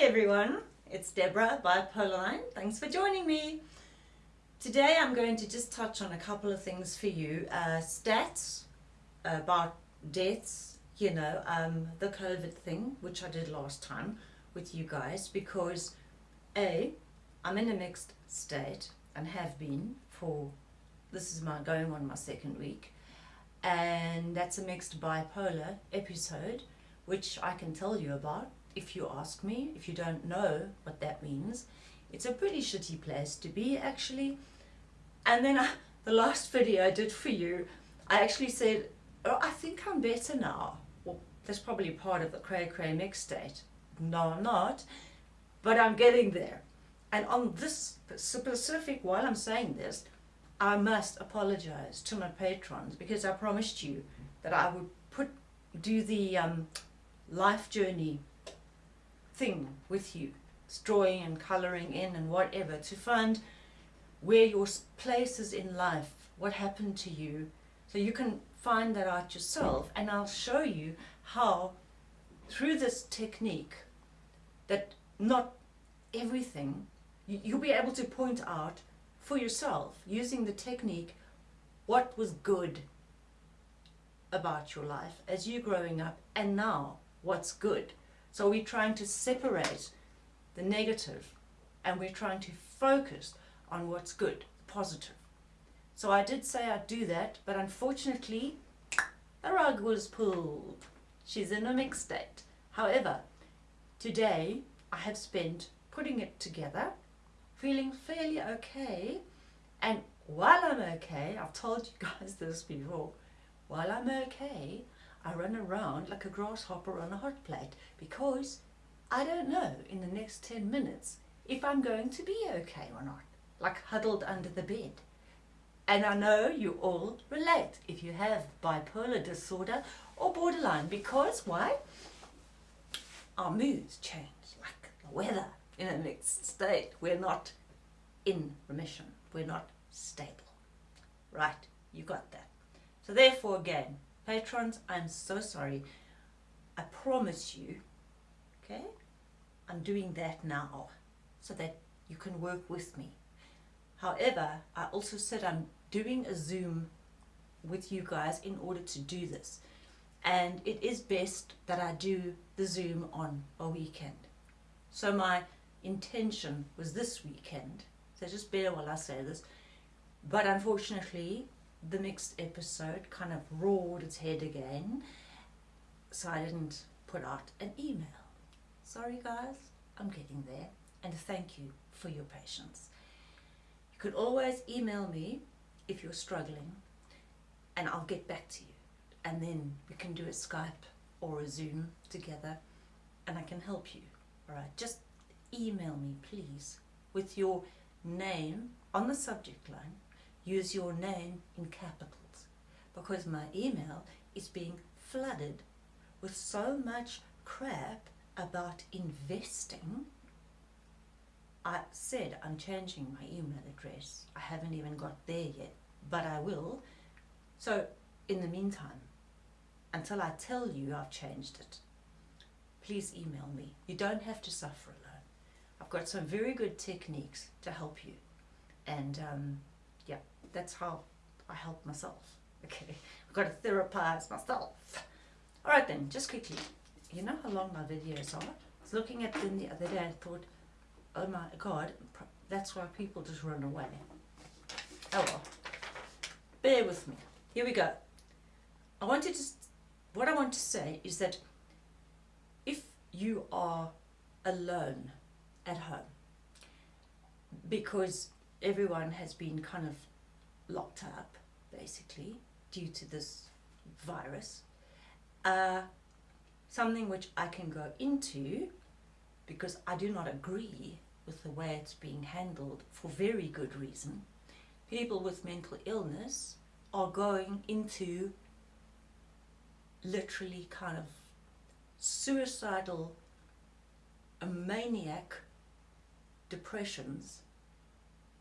everyone, it's Deborah Bipolar Line. Thanks for joining me. Today I'm going to just touch on a couple of things for you. Uh, stats about deaths, you know, um, the COVID thing, which I did last time with you guys, because A, I'm in a mixed state and have been for, this is my going on my second week, and that's a mixed bipolar episode, which I can tell you about if you ask me, if you don't know what that means, it's a pretty shitty place to be actually. And then I, the last video I did for you, I actually said, oh, I think I'm better now. Well, that's probably part of the cray cray mix state. No, I'm not, but I'm getting there. And on this specific, while I'm saying this, I must apologize to my patrons because I promised you that I would put do the um, life journey thing with you, drawing and colouring in and whatever, to find where your place is in life, what happened to you, so you can find that out yourself. And I'll show you how, through this technique, that not everything, you'll be able to point out for yourself, using the technique, what was good about your life as you growing up, and now what's good. So we're trying to separate the negative and we're trying to focus on what's good, positive. So I did say I'd do that, but unfortunately, the rug was pulled. She's in a mixed state. However, today I have spent putting it together, feeling fairly okay, and while I'm okay, I've told you guys this before, while I'm okay, I run around like a grasshopper on a hot plate because I don't know in the next 10 minutes if I'm going to be okay or not, like huddled under the bed. And I know you all relate if you have bipolar disorder or borderline because why? Our moods change like the weather in a mixed state. We're not in remission. We're not stable. Right, you got that. So therefore again, Patrons, I'm so sorry. I promise you, okay, I'm doing that now so that you can work with me. However, I also said I'm doing a Zoom with you guys in order to do this. And it is best that I do the Zoom on a weekend. So my intention was this weekend. So just bear while I say this. But unfortunately, the next episode kind of roared its head again, so I didn't put out an email. Sorry guys, I'm getting there, and thank you for your patience. You could always email me if you're struggling, and I'll get back to you. And then we can do a Skype or a Zoom together, and I can help you. Alright, just email me please with your name on the subject line use your name in capitals because my email is being flooded with so much crap about investing. I said I'm changing my email address. I haven't even got there yet, but I will. So in the meantime, until I tell you I've changed it, please email me. You don't have to suffer alone. I've got some very good techniques to help you. And um, that's how I help myself. Okay, I've got to therapize myself. All right then, just quickly, you know how long my videos are? I was looking at them the other day and thought, oh my God, that's why people just run away. Oh well, bear with me. Here we go. I wanted to, what I want to say is that if you are alone at home, because everyone has been kind of locked up, basically, due to this virus. Uh, something which I can go into because I do not agree with the way it's being handled for very good reason. People with mental illness are going into literally kind of suicidal, maniac depressions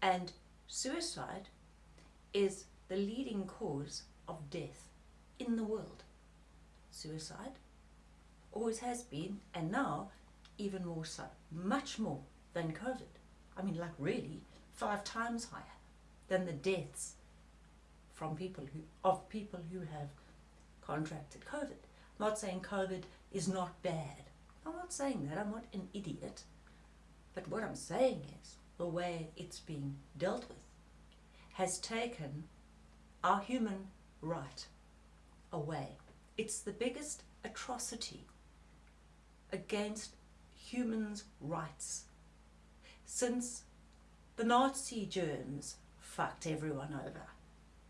and suicide is the leading cause of death in the world. Suicide always has been and now even more so, much more than COVID. I mean, like really, five times higher than the deaths from people who of people who have contracted COVID. I'm not saying COVID is not bad. I'm not saying that. I'm not an idiot. But what I'm saying is the way it's being dealt with has taken our human right away. It's the biggest atrocity against humans' rights since the Nazi germs fucked everyone over.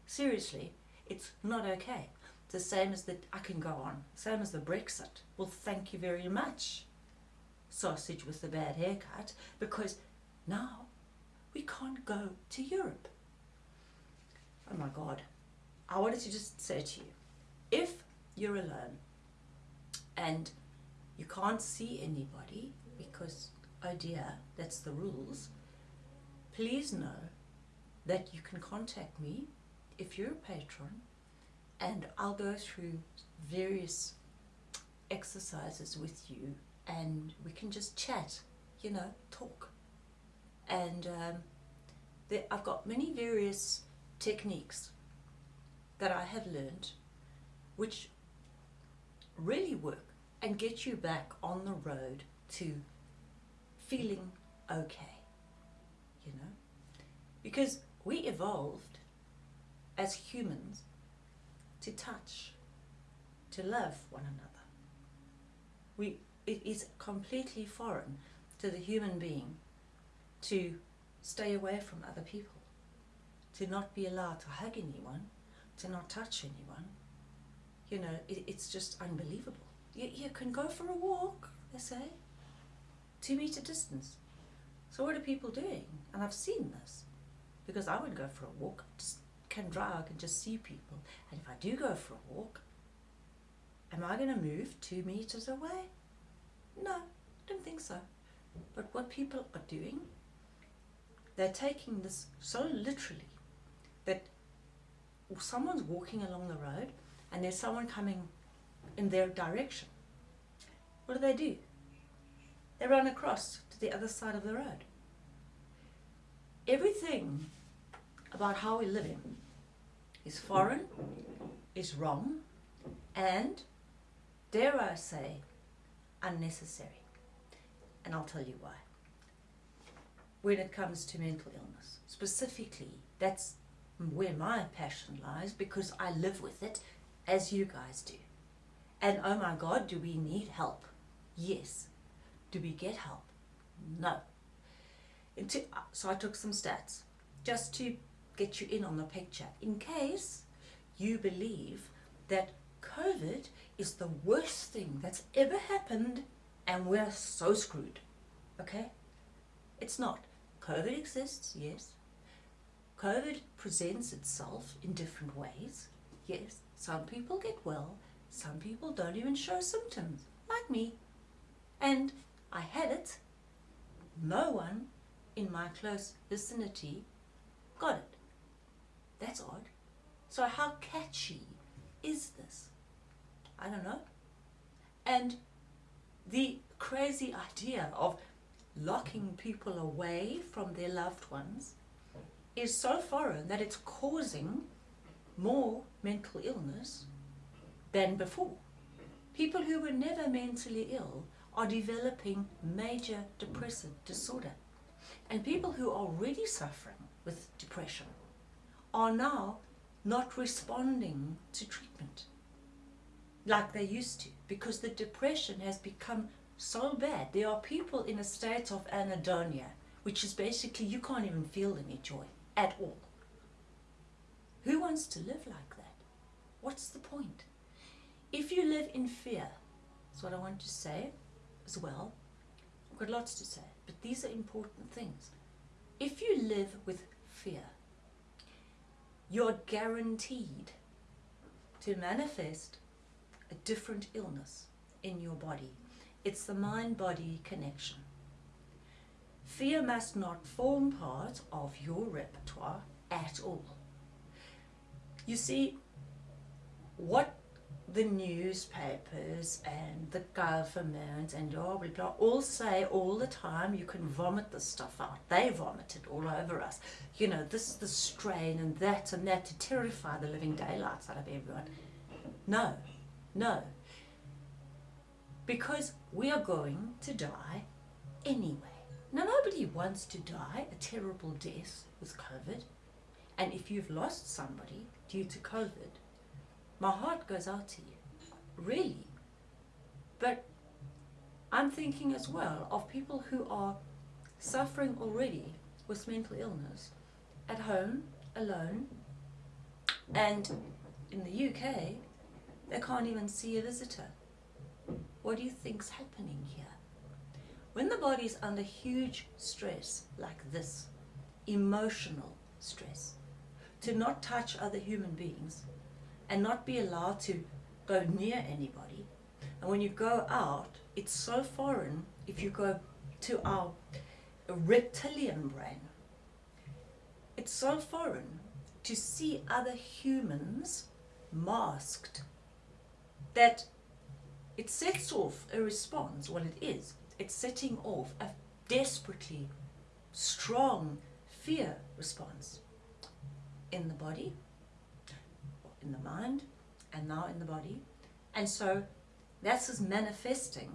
Seriously, it's not okay. It's The same as the, I can go on. Same as the Brexit. Well, thank you very much, sausage with the bad haircut, because now we can't go to Europe. Oh my God. I wanted to just say to you, if you're alone and you can't see anybody because, oh dear, that's the rules, please know that you can contact me if you're a patron and I'll go through various exercises with you and we can just chat, you know, talk. And um, there, I've got many various techniques that I have learned which really work and get you back on the road to feeling okay, you know? Because we evolved as humans to touch, to love one another. We, it is completely foreign to the human being to stay away from other people, to not be allowed to hug anyone, to not touch anyone. You know, it, it's just unbelievable. You, you can go for a walk, they say, two meter distance. So what are people doing? And I've seen this because I would go for a walk, just can drive, and just see people. And if I do go for a walk, am I going to move two meters away? No, I don't think so. But what people are doing, they're taking this so literally that someone's walking along the road and there's someone coming in their direction. What do they do? They run across to the other side of the road. Everything about how we're living is foreign, is wrong, and, dare I say, unnecessary. And I'll tell you why. When it comes to mental illness, specifically, that's where my passion lies because I live with it as you guys do. And oh my God, do we need help? Yes. Do we get help? No. Uh, so I took some stats just to get you in on the picture in case you believe that COVID is the worst thing that's ever happened and we're so screwed. Okay? It's not. COVID exists, yes. COVID presents itself in different ways. Yes, some people get well, some people don't even show symptoms, like me. And I had it. No one in my close vicinity got it. That's odd. So how catchy is this? I don't know. And the crazy idea of locking people away from their loved ones is so foreign that it's causing more mental illness than before. People who were never mentally ill are developing major depressive disorder. And people who are already suffering with depression are now not responding to treatment like they used to because the depression has become so bad. There are people in a state of anhedonia, which is basically you can't even feel any joy at all. Who wants to live like that? What's the point? If you live in fear, that's what I want to say as well. I've got lots to say, but these are important things. If you live with fear, you're guaranteed to manifest a different illness in your body. It's the mind-body connection. Fear must not form part of your repertoire at all. You see, what the newspapers and the government and blah blah blah all say all the time you can vomit this stuff out. They vomit it all over us. You know, this is the strain and that and that to terrify the living daylights out of everyone. No, no. Because we are going to die anyway. Now nobody wants to die a terrible death with COVID. And if you've lost somebody due to COVID, my heart goes out to you, really. But I'm thinking as well of people who are suffering already with mental illness at home, alone, and in the UK, they can't even see a visitor. What do you think's happening here? When the body is under huge stress like this, emotional stress, to not touch other human beings, and not be allowed to go near anybody. And when you go out, it's so foreign if you go to our reptilian brain. It's so foreign to see other humans masked that it sets off a response. Well, it is. It's setting off a desperately strong fear response in the body in the mind and now in the body. And so that's is manifesting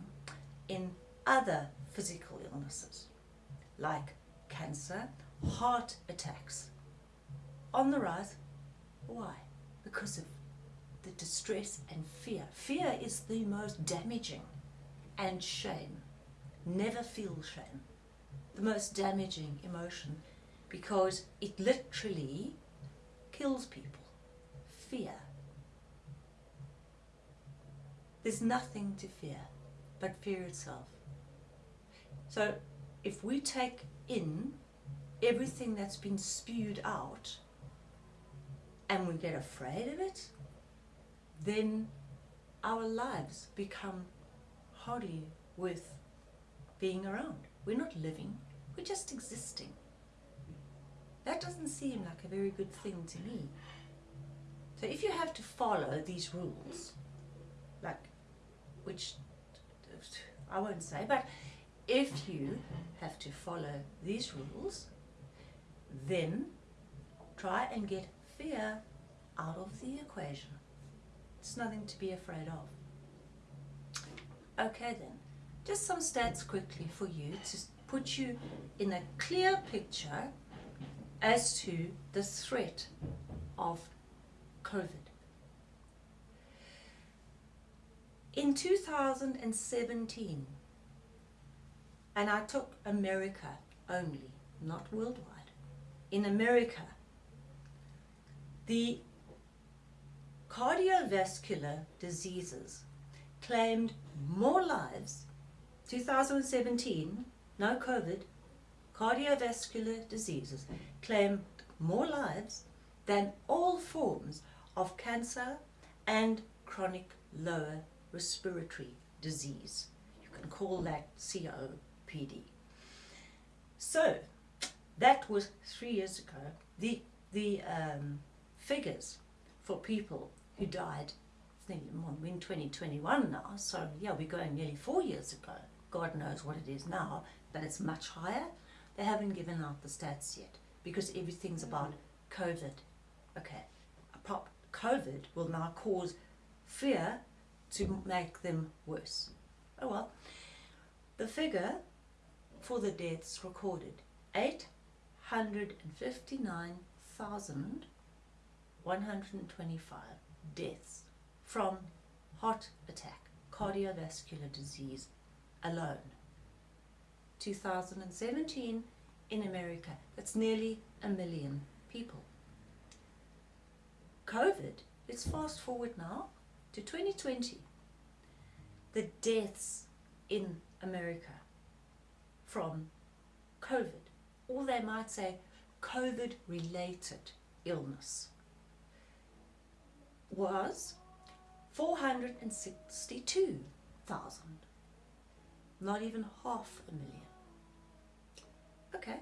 in other physical illnesses like cancer, heart attacks. On the rise. Why? Because of the distress and fear. Fear is the most damaging and shame. Never feel shame. The most damaging emotion because it literally kills people fear. There's nothing to fear but fear itself. So if we take in everything that's been spewed out and we get afraid of it, then our lives become hardy with being around. We're not living, we're just existing. That doesn't seem like a very good thing to me. So if you have to follow these rules, like, which I won't say, but if you have to follow these rules, then try and get fear out of the equation. It's nothing to be afraid of. Okay then, just some stats quickly for you to put you in a clear picture as to the threat of COVID. In 2017, and I took America only, not worldwide, in America, the cardiovascular diseases claimed more lives, 2017, no COVID, cardiovascular diseases claimed more lives than all forms of cancer and chronic lower respiratory disease. You can call that COPD. So that was three years ago. The, the um, figures for people who died we're in 2021 now, so yeah, we're going nearly four years ago. God knows what it is now, but it's much higher. They haven't given out the stats yet because everything's about mm-hmm. COVID. Okay, prop COVID will now cause fear to make them worse. Oh well. The figure for the deaths recorded, 859,125 deaths from heart attack, cardiovascular disease alone. 2017 in America, that's nearly a million people. COVID, let's fast forward now to 2020. The deaths in America from COVID, or they might say COVID related illness, was 462,000. Not even half a million. Okay.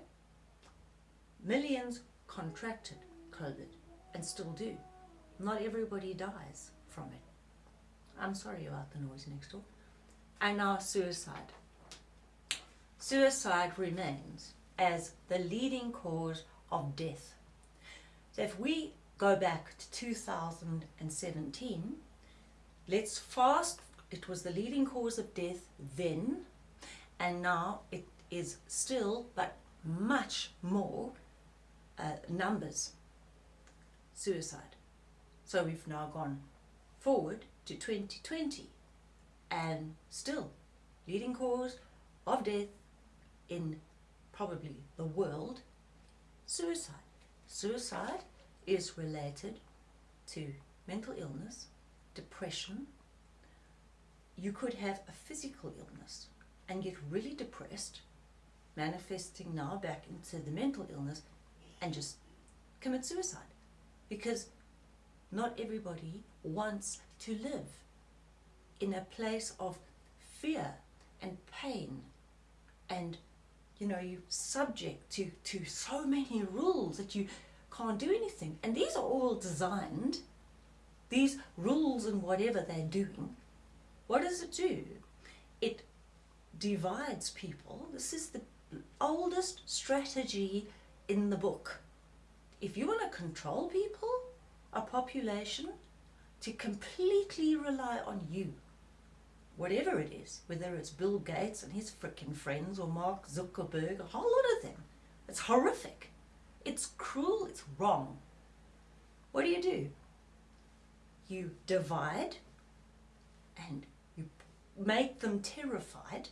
Millions contracted COVID and still do. Not everybody dies from it. I'm sorry about the noise next door. And now suicide. Suicide remains as the leading cause of death. So if we go back to 2017, let's fast, it was the leading cause of death then, and now it is still, but much more uh, numbers, suicide. So we've now gone forward to 2020 and still leading cause of death in probably the world, suicide. Suicide is related to mental illness, depression. You could have a physical illness and get really depressed, manifesting now back into the mental illness and just commit suicide. Because not everybody wants to live in a place of fear and pain. And you know you subject to to so many rules that you can't do anything. And these are all designed these rules and whatever they're doing what does it do? It divides people this is the oldest strategy in the book if you want to control people a population to completely rely on you whatever it is, whether it's Bill Gates and his frickin' friends or Mark Zuckerberg, a whole lot of them. It's horrific. It's cruel. It's wrong. What do you do? You divide and you make them terrified.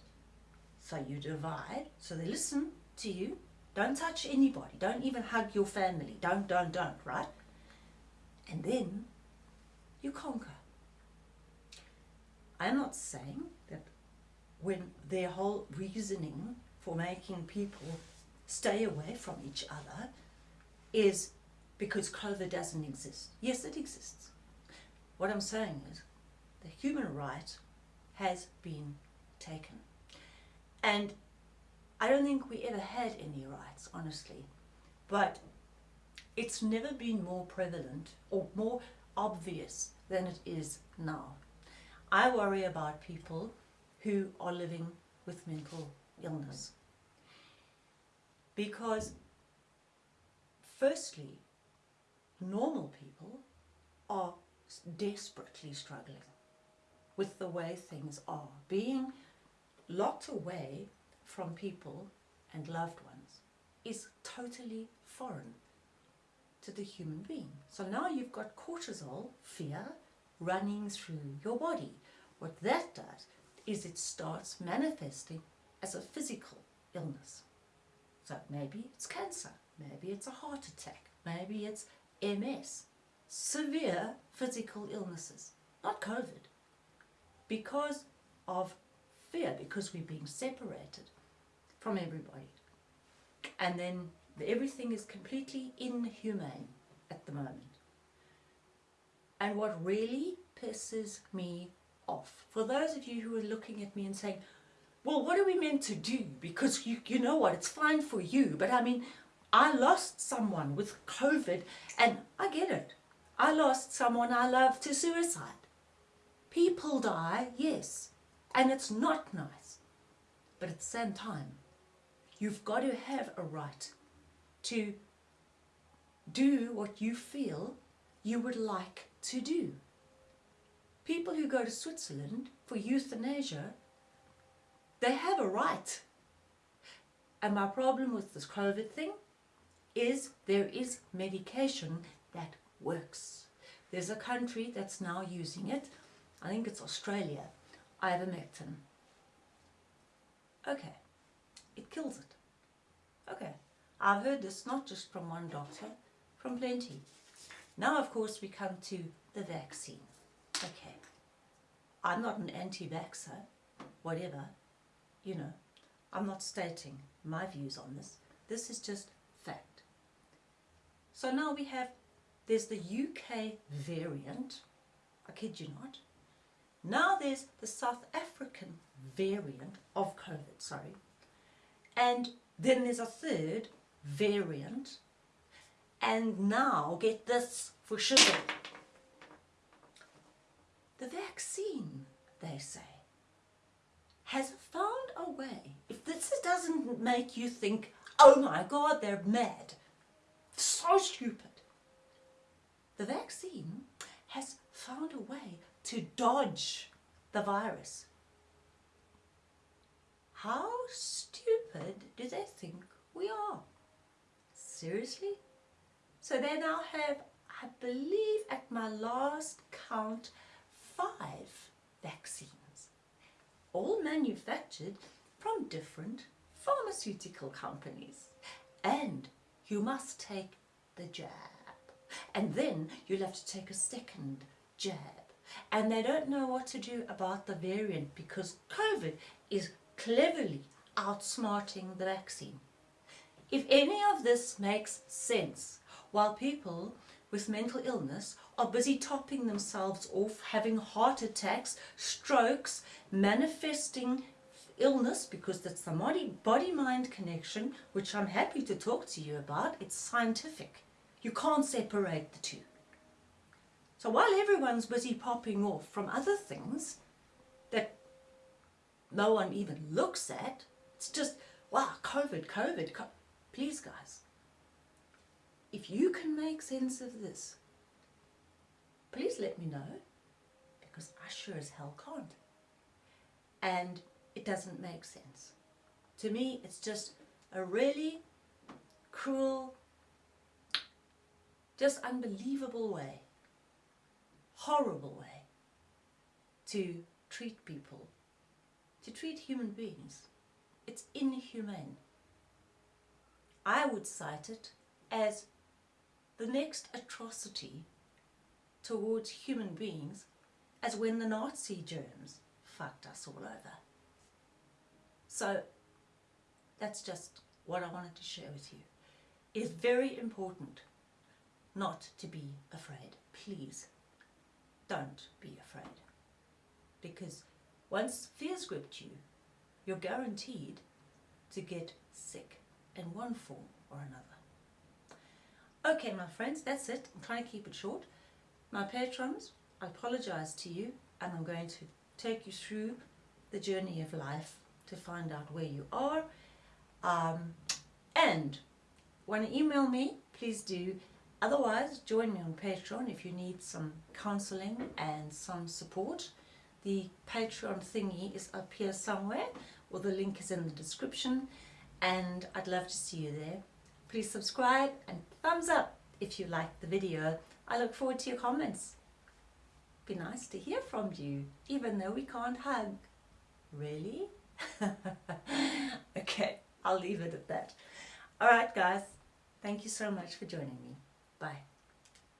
So you divide, so they listen to you. Don't touch anybody. Don't even hug your family. Don't, don't, don't, right? And then you conquer. I'm not saying that when their whole reasoning for making people stay away from each other is because COVID doesn't exist. Yes, it exists. What I'm saying is the human right has been taken. And I don't think we ever had any rights, honestly. But it's never been more prevalent or more obvious than it is now. I worry about people who are living with mental illness. Because, firstly, normal people are desperately struggling with the way things are. Being locked away from people and loved ones is totally foreign to the human being. So now you've got cortisol, fear, running through your body. What that does is it starts manifesting as a physical illness. So maybe it's cancer, maybe it's a heart attack, maybe it's MS, severe physical illnesses, not COVID. Because of fear, because we're being separated from everybody. And then everything is completely inhumane at the moment. And what really pisses me off, for those of you who are looking at me and saying, well, what are we meant to do? Because you, you know what, it's fine for you. But I mean, I lost someone with COVID and I get it. I lost someone I love to suicide. People die, yes, and it's not nice. But at the same time, you've got to have a right to do what you feel you would like to do. People who go to Switzerland for euthanasia, they have a right. And my problem with this COVID thing is there is medication that works. There's a country that's now using it. I think it's Australia. Ivermectin. Okay. It kills it. Okay. I've heard this not just from one doctor, from plenty. Now, of course, we come to the vaccine. Okay, I'm not an anti-vaxxer, whatever, you know, I'm not stating my views on this. This is just fact. So now we have, there's the UK variant, I kid you not. Now there's the South African variant of COVID, sorry. And then there's a third variant and now, get this for sugar. The vaccine, they say, has found a way. If this doesn't make you think, oh my God, they're mad, so stupid. The vaccine has found a way to dodge the virus. How stupid do they think we are? Seriously? So they now have, I believe at my last count, five vaccines, all manufactured from different pharmaceutical companies. And you must take the jab. And then you'll have to take a second jab. And they don't know what to do about the variant because COVID is cleverly outsmarting the vaccine. If any of this makes sense, while people with mental illness are busy topping themselves off, having heart attacks, strokes, manifesting illness because that's the body-mind connection, which I'm happy to talk to you about. It's scientific. You can't separate the two. So while everyone's busy popping off from other things that no one even looks at, it's just, wow, COVID, COVID, please guys, if you can make sense of this, please let me know because I sure as hell can't. And it doesn't make sense. To me, it's just a really cruel, just unbelievable way, horrible way to treat people, to treat human beings. It's inhumane. I would cite it as the next atrocity towards human beings as when the Nazi germs fucked us all over. So that's just what I wanted to share with you. It's very important not to be afraid. Please don't be afraid. Because once fear's gripped you, you're guaranteed to get sick in one form or another. Okay, my friends, that's it. I'm trying to keep it short. My patrons, I apologize to you and I'm going to take you through the journey of life to find out where you are. Um, and want to email me, please do. Otherwise, join me on Patreon if you need some counseling and some support. The Patreon thingy is up here somewhere, or the link is in the description, and I'd love to see you there. Please subscribe and thumbs up if you liked the video. I look forward to your comments. Be nice to hear from you, even though we can't hug. Really? okay, I'll leave it at that. Alright guys, thank you so much for joining me. Bye.